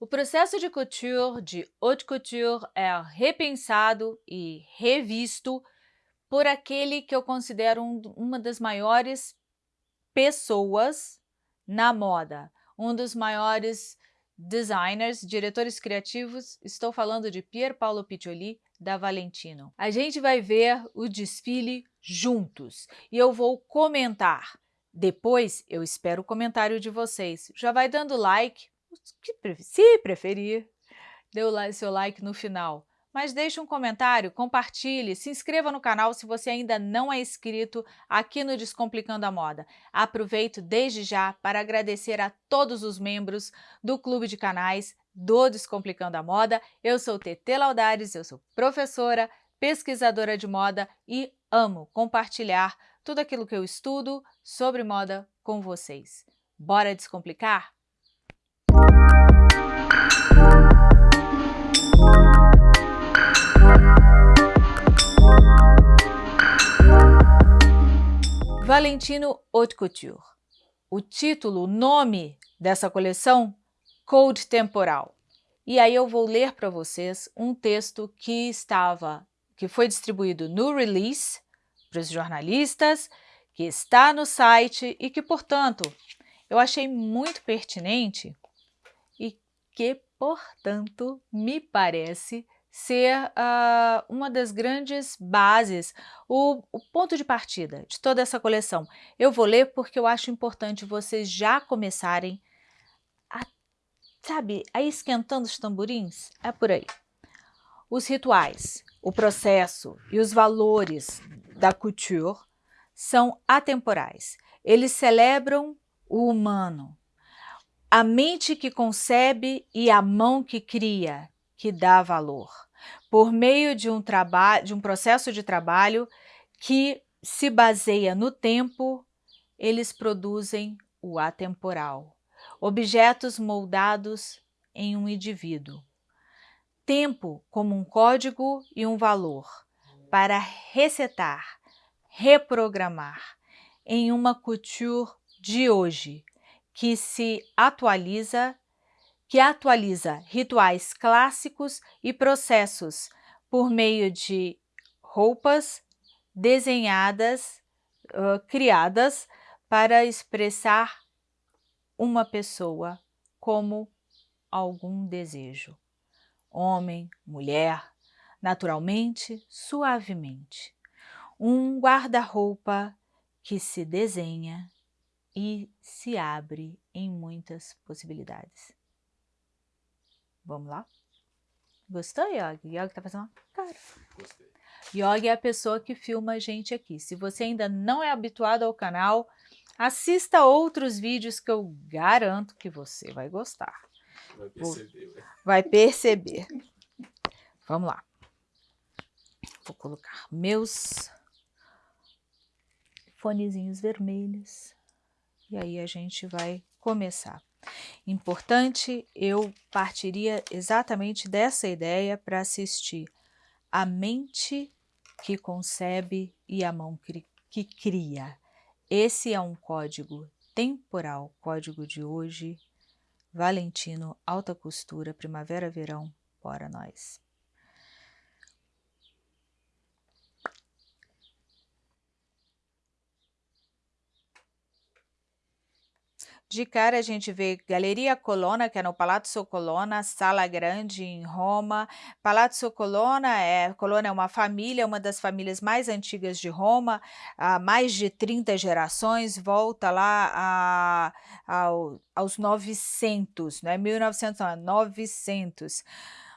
O processo de couture, de haute couture, é repensado e revisto por aquele que eu considero um, uma das maiores pessoas na moda, um dos maiores designers, diretores criativos, estou falando de Pier Paolo Piccioli, da Valentino. A gente vai ver o desfile juntos e eu vou comentar. Depois eu espero o comentário de vocês. Já vai dando like, se preferir, dê o seu like no final. Mas deixe um comentário, compartilhe, se inscreva no canal se você ainda não é inscrito aqui no Descomplicando a Moda. Aproveito desde já para agradecer a todos os membros do Clube de Canais do Descomplicando a Moda. Eu sou Tete Laudares, eu sou professora, pesquisadora de moda e amo compartilhar tudo aquilo que eu estudo sobre moda com vocês. Bora descomplicar? Valentino Haute Couture. O título, o nome dessa coleção, Code Temporal. E aí eu vou ler para vocês um texto que estava, que foi distribuído no release para os jornalistas, que está no site e que, portanto, eu achei muito pertinente que, portanto, me parece ser uh, uma das grandes bases, o, o, ponto de partida de toda essa coleção. Eu vou ler porque eu acho importante vocês já começarem a, sabe, a esquentando os tamborins. É por aí. Os rituais, o processo e os valores da couture são atemporais. Eles celebram o humano, a mente que concebe e a mão que cria, que dá valor, por meio de um, de um processo de trabalho que se baseia no tempo, eles produzem o atemporal, objetos moldados em um indivíduo. Tempo como um código e um valor para resetar, reprogramar em uma couture de hoje que se atualiza que atualiza rituais clássicos e processos por meio de roupas desenhadas, uh, criadas para expressar uma pessoa como algum desejo. Homem, mulher, naturalmente, suavemente. Um guarda-roupa que se desenha e se abre em muitas possibilidades. Vamos lá? Gostou, Yogi? Yogi tá fazendo uma cara. Gostei. Yogi é a pessoa que filma a gente aqui. Se você ainda não é habituado ao canal, assista outros vídeos que eu garanto que você vai gostar. Vai perceber. Né? Vai perceber. Vamos lá. Vou colocar meus fonezinhos vermelhos. E aí a gente vai começar. Importante, eu partiria exatamente dessa ideia para assistir a mente que concebe e a mão que cria. Esse é um código temporal, código de hoje, Valentino, alta costura, primavera-verão, bora nós. De cara a gente vê Galeria Colonna, que é no Palazzo Colonna, Sala Grande em Roma. Palazzo Colonna é, Colonna é uma família, uma das famílias mais antigas de Roma, há mais de 30 gerações, volta lá a, a, aos 900, não é 1900, não, é 900.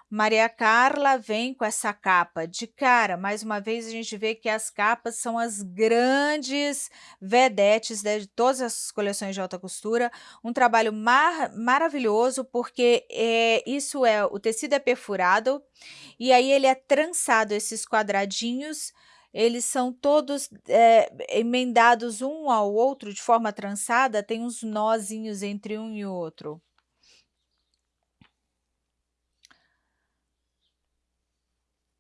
Maria Carla vem com essa capa de cara, mais uma vez a gente vê que as capas são as grandes vedetes de todas as coleções de alta costura, um trabalho mar maravilhoso porque é, isso é, o tecido é perfurado e aí ele é trançado, esses quadradinhos, eles são todos é, emendados um ao outro de forma trançada, tem uns nozinhos entre um e outro.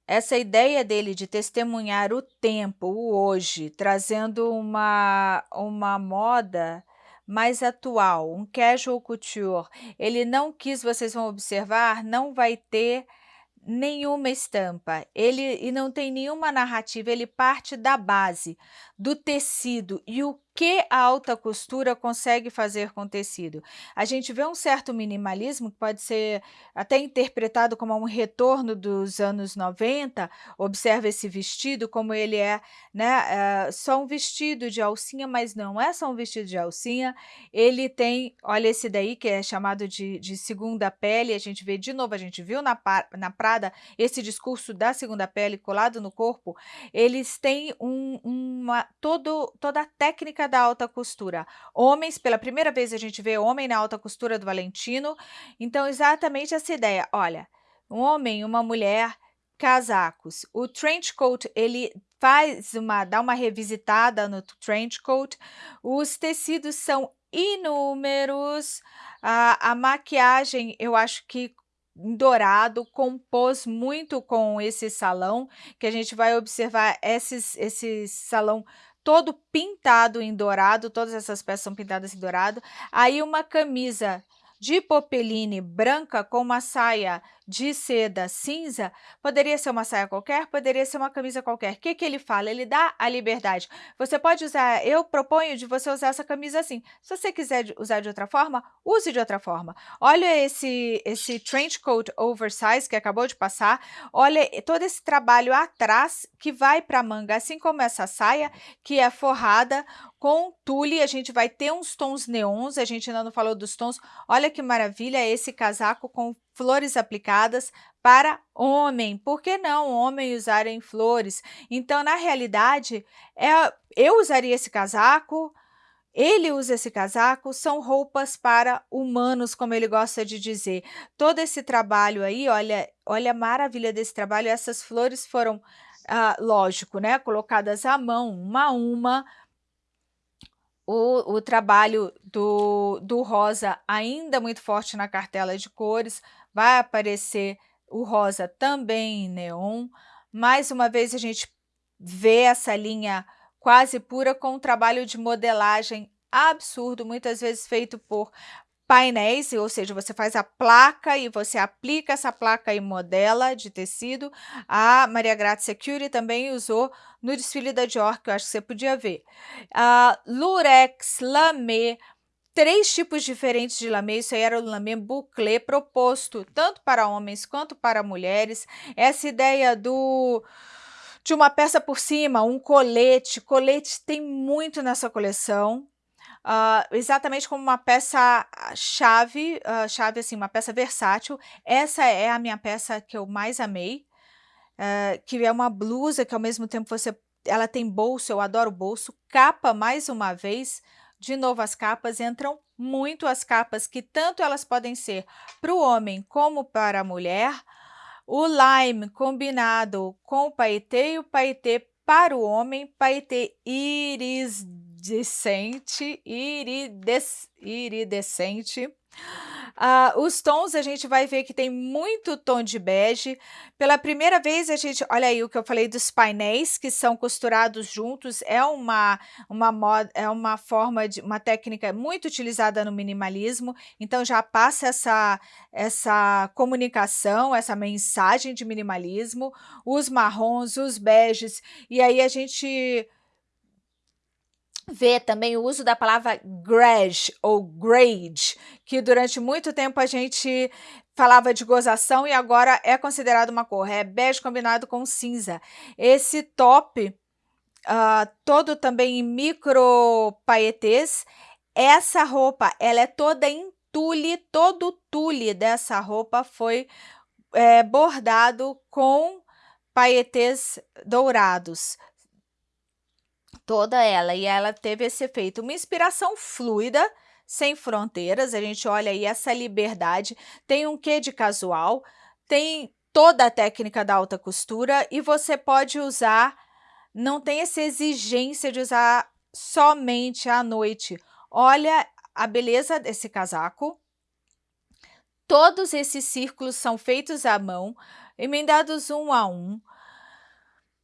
Essa ideia dele de testemunhar o tempo, o hoje, trazendo uma, uma moda mais atual, um casual couture, ele não quis, vocês vão observar, não vai ter nenhuma estampa, ele e não tem nenhuma narrativa, ele parte da base, do tecido e o que a alta costura consegue fazer com o tecido. A gente vê um certo minimalismo, que pode ser até interpretado como um retorno dos anos 90, observa esse vestido, como ele é né, é só um vestido de alcinha, mas não é só um vestido de alcinha, ele tem, olha esse daí que é chamado de, de segunda pele, a gente vê de novo, a gente viu na, na Prada esse discurso da segunda pele colado no corpo, eles têm um, uma, todo, toda a técnica da alta costura. Homens, pela primeira vez a gente vê homem na alta costura do Valentino, então exatamente essa ideia, olha, um homem, uma mulher, casacos. O trench coat, ele faz uma, dá uma revisitada no trench coat, os tecidos são inúmeros, a, a maquiagem eu acho que dourado, compôs muito com esse salão, que a gente vai observar esses, esse salão todo pintado em dourado, todas essas peças são pintadas em dourado. Aí uma camisa de popeline branca com uma saia de seda cinza, poderia ser uma saia qualquer, poderia ser uma camisa qualquer. O que, que ele fala? Ele dá a liberdade. Você pode usar, eu proponho de você usar essa camisa assim. Se você quiser usar de outra forma, use de outra forma. Olha esse, esse trench coat oversize que acabou de passar, olha todo esse trabalho atrás que vai para a manga, assim como essa saia que é forrada com tule, a gente vai ter uns tons neons, a gente ainda não falou dos tons. Olha que maravilha esse casaco com flores aplicadas para homem. Por que não homem usarem flores? Então, na realidade, é, eu usaria esse casaco, ele usa esse casaco, são roupas para humanos, como ele gosta de dizer. Todo esse trabalho aí, olha, olha a maravilha desse trabalho, essas flores foram, ah, lógico, né, colocadas à mão, uma a uma, o, o, trabalho do, do rosa ainda muito forte na cartela de cores, vai aparecer o rosa também em neon. Mais uma vez a gente vê essa linha quase pura com um trabalho de modelagem absurdo, muitas vezes feito por painéis, ou seja, você faz a placa e você aplica essa placa e modela de tecido. A Maria Grazia Security também usou no desfile da Dior, que eu acho que você podia ver. Uh, Lurex, Lamé, três tipos diferentes de lamê, isso aí era o lamê bouclé proposto tanto para homens quanto para mulheres. Essa ideia do de uma peça por cima, um colete, colete tem muito nessa coleção. Uh, exatamente como uma peça chave, uh, chave assim, uma peça versátil. Essa é a minha peça que eu mais amei, uh, que é uma blusa que ao mesmo tempo você, ela tem bolso, eu adoro bolso, capa mais uma vez, de novo, as capas entram muito as capas que tanto elas podem ser para o homem como para a mulher. O lime combinado com o paetê e o paetê para o homem, paetê iridescente, irides, iridescente. Uh, os tons a gente vai ver que tem muito tom de bege. Pela primeira vez a gente, olha aí o que eu falei dos painéis que são costurados juntos, é uma, uma, moda, é uma forma de, uma técnica muito utilizada no minimalismo, então já passa essa, essa comunicação, essa mensagem de minimalismo, os marrons, os beges, e aí a gente vê também o uso da palavra grade ou grade, que durante muito tempo a gente falava de gozação e agora é considerado uma cor, é bege combinado com cinza. Esse top, uh, todo também em micro paetês, essa roupa, ela é toda em tule, todo o tule dessa roupa foi é, bordado com paetês dourados toda ela, e ela teve esse efeito, uma inspiração fluida, sem fronteiras, a gente olha aí essa liberdade, tem um quê de casual, tem toda a técnica da alta costura e você pode usar, não tem essa exigência de usar somente à noite. Olha a beleza desse casaco, todos esses círculos são feitos à mão, emendados um a um,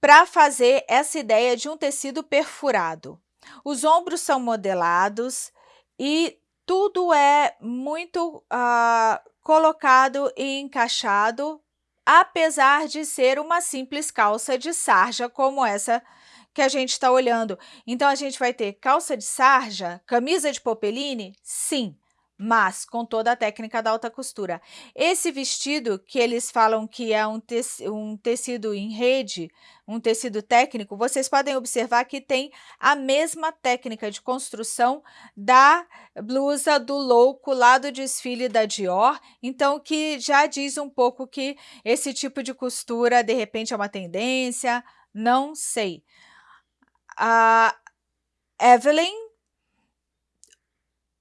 para fazer essa ideia de um tecido perfurado. Os ombros são modelados, e tudo é muito uh, colocado e encaixado, apesar de ser uma simples calça de sarja como essa que a gente está olhando. Então, a gente vai ter calça de sarja, camisa de popeline? Sim, mas com toda a técnica da alta costura. Esse vestido, que eles falam que é um, um tecido em rede, um tecido técnico, vocês podem observar que tem a mesma técnica de construção da blusa do louco lá do desfile da Dior, então que já diz um pouco que esse tipo de costura, de repente, é uma tendência, não sei. A Evelyn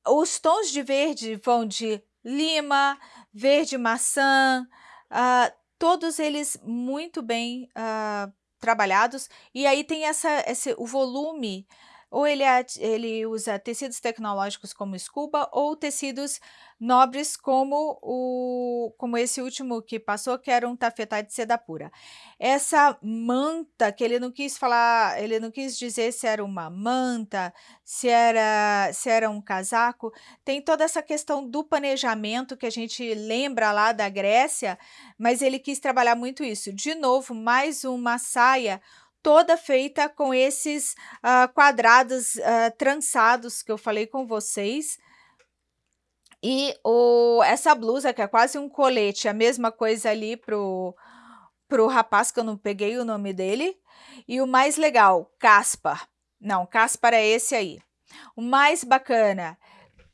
os tons de verde vão de lima, verde maçã, uh, todos eles muito bem uh, trabalhados. E aí tem essa, esse, o volume ou ele, é, ele usa tecidos tecnológicos como escuba ou tecidos nobres como, o, como esse último que passou, que era um tafetá de seda pura. Essa manta, que ele não quis falar, ele não quis dizer se era uma manta, se era, se era um casaco, tem toda essa questão do planejamento que a gente lembra lá da Grécia, mas ele quis trabalhar muito isso. De novo, mais uma saia toda feita com esses uh, quadrados uh, trançados que eu falei com vocês. E o, essa blusa, que é quase um colete, a mesma coisa ali pro, pro rapaz, que eu não peguei o nome dele. E o mais legal, Caspar. Não, Caspar é esse aí. O mais bacana,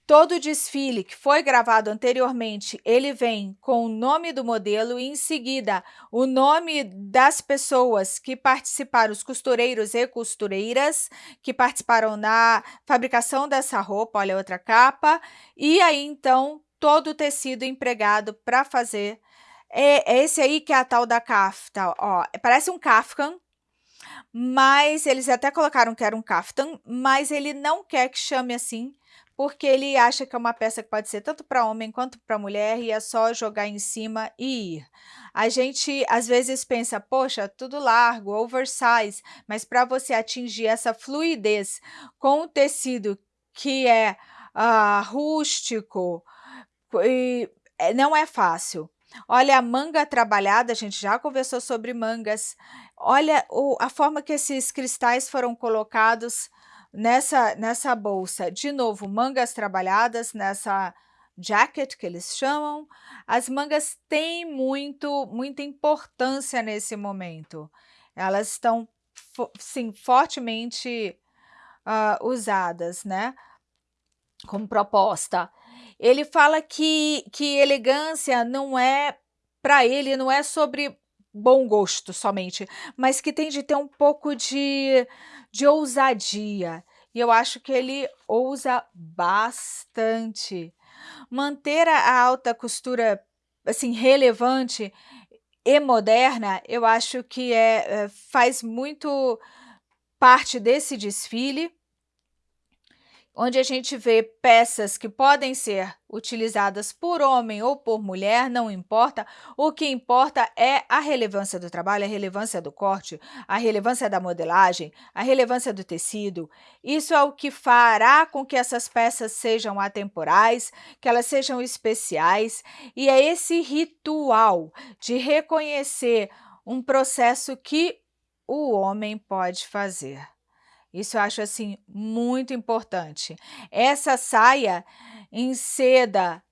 Todo o desfile que foi gravado anteriormente, ele vem com o nome do modelo e em seguida o nome das pessoas que participaram, os costureiros e costureiras que participaram na fabricação dessa roupa, olha outra capa, e aí então todo o tecido empregado para fazer. É, é, esse aí que é a tal da kafta, ó, parece um kaftan, mas eles até colocaram que era um kaftan, mas ele não quer que chame assim, porque ele acha que é uma peça que pode ser tanto para homem quanto para mulher e é só jogar em cima e ir. A gente às vezes pensa, poxa, tudo largo, oversize, mas para você atingir essa fluidez com o tecido que é uh, rústico, e, é, não é fácil. Olha a manga trabalhada, a gente já conversou sobre mangas. Olha o, a forma que esses cristais foram colocados nessa, nessa bolsa, de novo, mangas trabalhadas nessa jacket que eles chamam. As mangas têm muito, muita importância nesse momento. Elas estão, sim, fortemente uh, usadas, né? Como proposta. Ele fala que, que elegância não é, para ele, não é sobre bom gosto somente, mas que tem de ter um pouco de de ousadia. E eu acho que ele ousa bastante. Manter a alta costura assim relevante e moderna, eu acho que é, é faz muito parte desse desfile onde a gente vê peças que podem ser utilizadas por homem ou por mulher, não importa. O que importa é a relevância do trabalho, a relevância do corte, a relevância da modelagem, a relevância do tecido. Isso é o que fará com que essas peças sejam atemporais, que elas sejam especiais, e é esse ritual de reconhecer um processo que o homem pode fazer. Isso eu acho assim muito importante. Essa saia em seda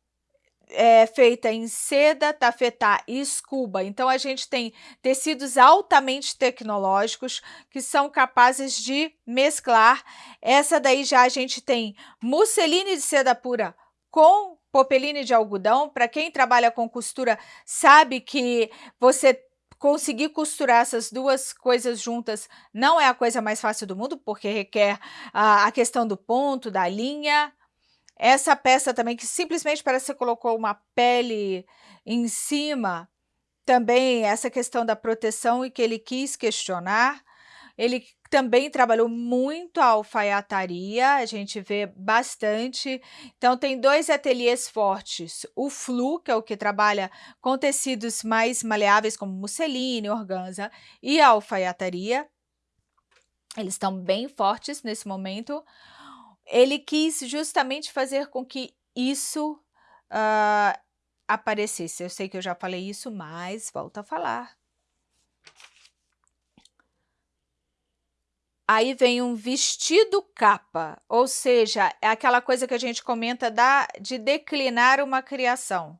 é feita em seda, tafetá e escuba. Então a gente tem tecidos altamente tecnológicos que são capazes de mesclar. Essa daí já a gente tem musseline de seda pura com popeline de algodão. Para quem trabalha com costura sabe que você conseguir costurar essas duas coisas juntas não é a coisa mais fácil do mundo, porque requer a, a questão do ponto, da linha. Essa peça também, que simplesmente parece que você colocou uma pele em cima, também essa questão da proteção e que ele quis questionar. Ele também trabalhou muito a alfaiataria, a gente vê bastante. Então, tem dois ateliês fortes. O Flu, que é o que trabalha com tecidos mais maleáveis, como musseline, organza, e a alfaiataria. Eles estão bem fortes nesse momento. ele quis justamente fazer com que isso uh, aparecesse. Eu sei que eu já falei isso, mas volto a falar. Aí vem um vestido capa, ou seja, é aquela coisa que a gente comenta da, de declinar uma criação.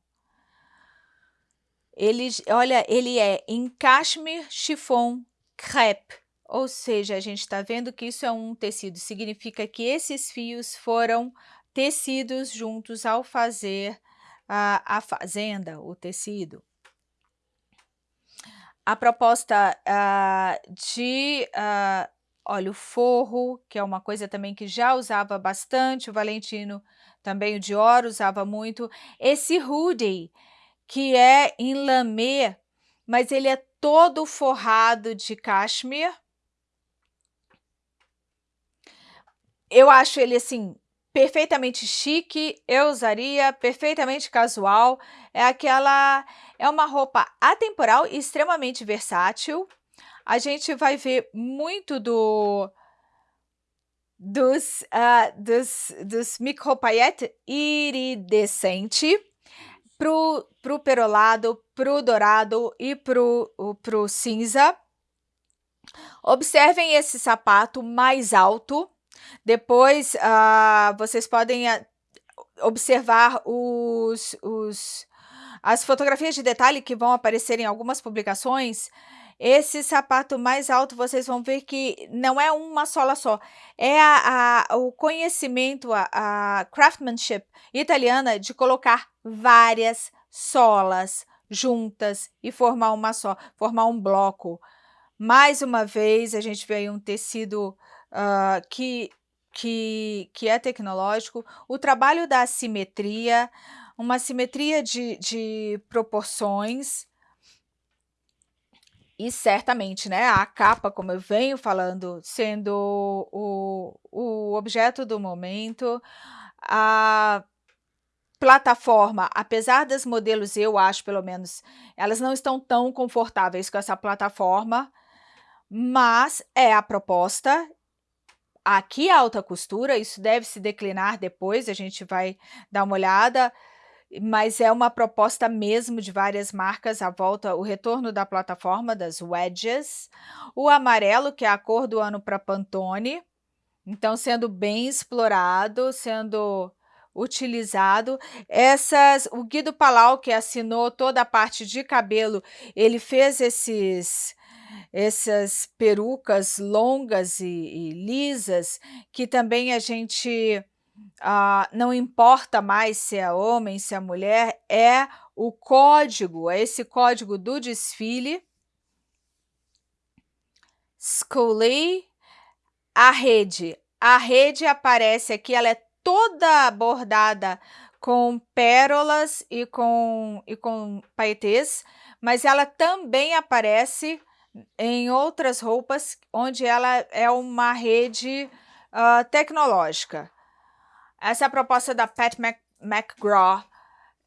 Ele, olha, ele é em cashmere, chiffon, crepe, ou seja, a gente está vendo que isso é um tecido, significa que esses fios foram tecidos juntos ao fazer a, a fazenda, o tecido. A proposta uh, de uh, Olha, o forro, que é uma coisa também que já usava bastante, o Valentino também, o Dior usava muito. Esse hoodie, que é em lamê, mas ele é todo forrado de cashmere. Eu acho ele, assim, perfeitamente chique, eu usaria, perfeitamente casual. É aquela... é uma roupa atemporal e extremamente versátil a gente vai ver muito do dos, uh, dos, dos micropaiete iridescente pro, pro perolado, pro dourado e pro, pro cinza. Observem esse sapato mais alto. Depois, uh, vocês podem uh, observar os, os, as fotografias de detalhe que vão aparecer em algumas publicações esse sapato mais alto, vocês vão ver que não é uma sola só. É a, a, o conhecimento, a, a craftsmanship italiana de colocar várias solas juntas e formar uma só, formar um bloco. Mais uma vez, a gente vê aí um tecido uh, que, que, que é tecnológico. O trabalho da simetria, uma simetria de, de proporções, e certamente, né, a capa, como eu venho falando, sendo o, o objeto do momento, a plataforma, apesar dos modelos, eu acho pelo menos, elas não estão tão confortáveis com essa plataforma, mas é a proposta. Aqui a alta costura, isso deve se declinar depois, a gente vai dar uma olhada, mas é uma proposta mesmo de várias marcas à volta, o retorno da plataforma das wedges, o amarelo, que é a cor do ano para Pantone, então sendo bem explorado, sendo utilizado. Essas, o Guido Palau, que assinou toda a parte de cabelo, ele fez esses essas perucas longas e, e lisas, que também a gente ah, não importa mais se é homem, se é mulher, é o código, é esse código do desfile. Scully, a rede. A rede aparece aqui, ela é toda bordada com pérolas e com, e com paetês, mas ela também aparece em outras roupas, onde ela é uma rede uh, tecnológica. Essa é a proposta da Pat Mc, McGraw,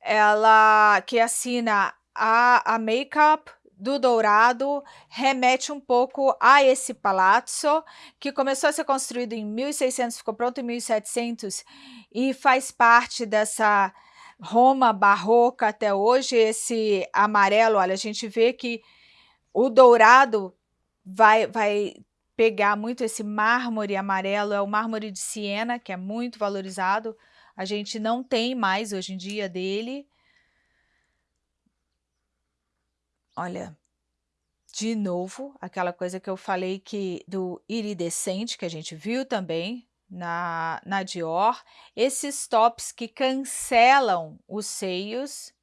ela que assina a, a Makeup do Dourado, remete um pouco a esse palazzo, que começou a ser construído em 1600, ficou pronto em 1700, e faz parte dessa Roma barroca até hoje, esse amarelo, olha, a gente vê que o dourado vai, vai pegar muito esse mármore amarelo, é o mármore de Siena, que é muito valorizado. A gente não tem mais hoje em dia dele. Olha, de novo, aquela coisa que eu falei que do iridescente, que a gente viu também na, na Dior. Esses tops que cancelam os seios,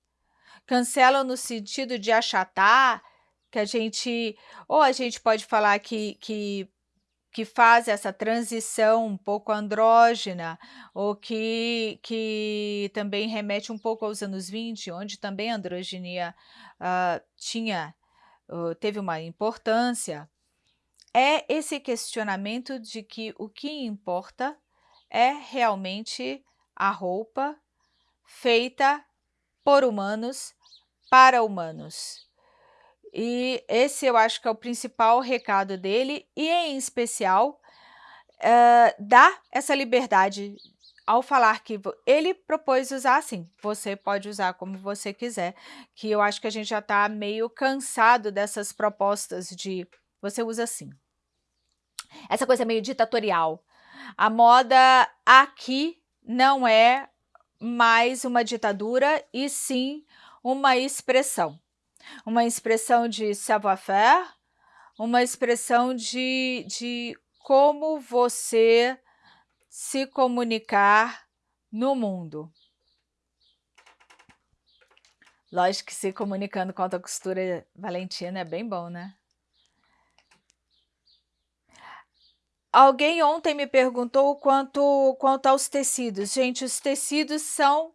cancelam no sentido de achatar, que a gente, ou a gente pode falar que, que, que faz essa transição um pouco andrógena, ou que, que também remete um pouco aos anos 20, onde também a androginia uh, tinha, uh, teve uma importância, é esse questionamento de que o que importa é realmente a roupa feita por humanos para humanos. E esse eu acho que é o principal recado dele, e em especial, uh, dá essa liberdade ao falar que ele propôs usar assim, você pode usar como você quiser, que eu acho que a gente já está meio cansado dessas propostas de você usa assim. Essa coisa meio ditatorial. A moda aqui não é mais uma ditadura e sim uma expressão. Uma expressão de savoir-faire, uma expressão de, de como você se comunicar no mundo. Lógico que se comunicando com a costura valentina é bem bom, né? Alguém ontem me perguntou quanto, quanto aos tecidos. Gente, os tecidos são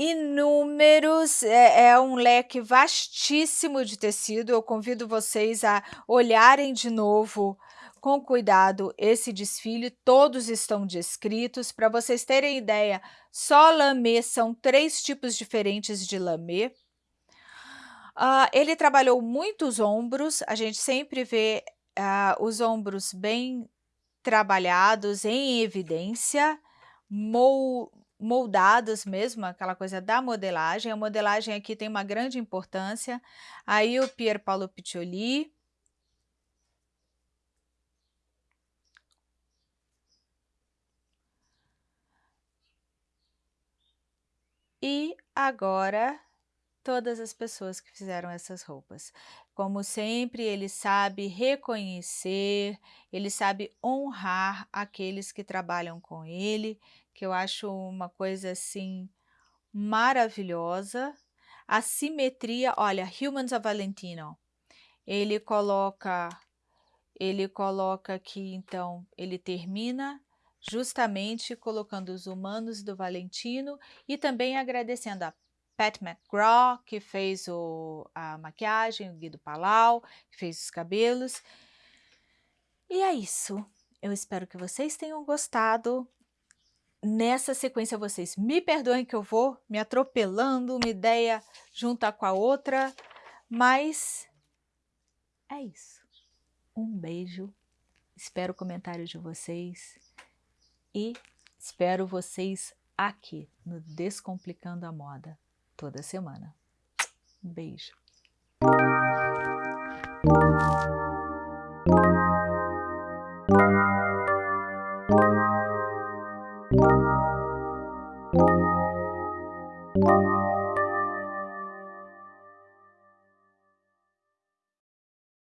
inúmeros, é, é, um leque vastíssimo de tecido. Eu convido vocês a olharem de novo com cuidado esse desfile, todos estão descritos. Para vocês terem ideia, só lamê são três tipos diferentes de lamê. Uh, ele trabalhou muitos ombros, a gente sempre vê uh, os ombros bem trabalhados, em evidência, moldados mesmo, aquela coisa da modelagem. A modelagem aqui tem uma grande importância. Aí o Pier Paolo Piccioli, E agora, todas as pessoas que fizeram essas roupas. Como sempre, ele sabe reconhecer, ele sabe honrar aqueles que trabalham com ele, que eu acho uma coisa assim maravilhosa. A simetria, olha, Humans of Valentino, ele coloca, ele coloca aqui, então, ele termina justamente colocando os humanos do Valentino e também agradecendo a Pat McGraw, que fez o, a maquiagem, o Guido Palau, que fez os cabelos. E é isso. Eu espero que vocês tenham gostado. Nessa sequência, vocês me perdoem que eu vou me atropelando, uma ideia junta com a outra, mas é isso. Um beijo, espero o comentário de vocês e espero vocês aqui no Descomplicando a Moda toda semana. Um beijo!